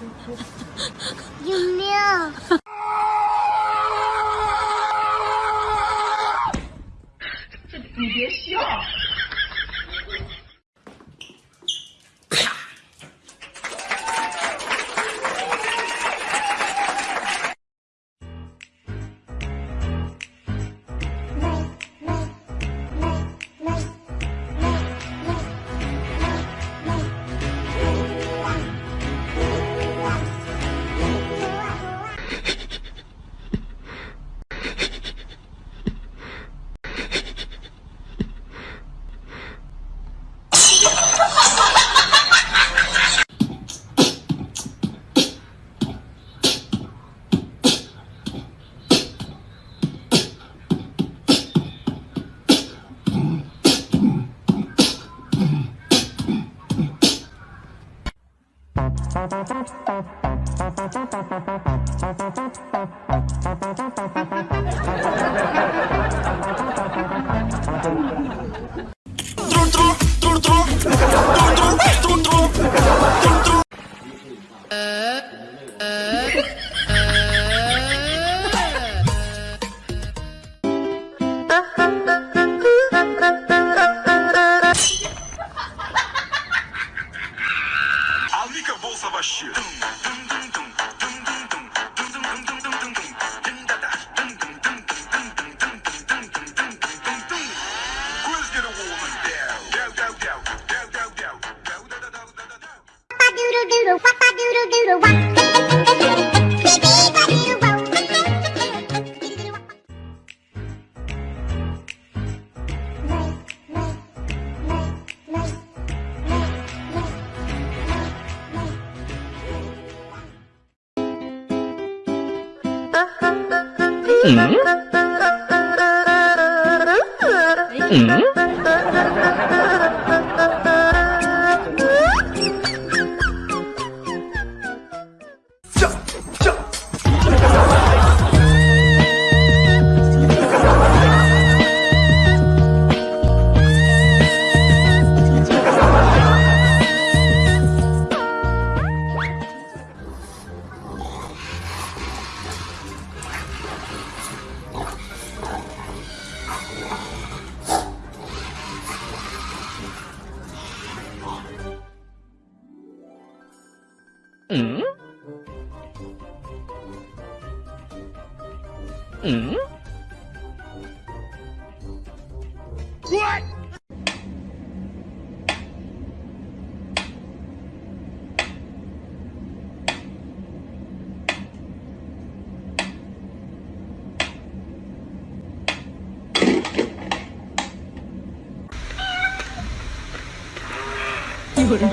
救命！你别笑。Trul, trul, trul, trul. question. Doodle doodle, wapa doodle doodle, wapa. 嗯嗯。Down, down. Down, down,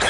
down.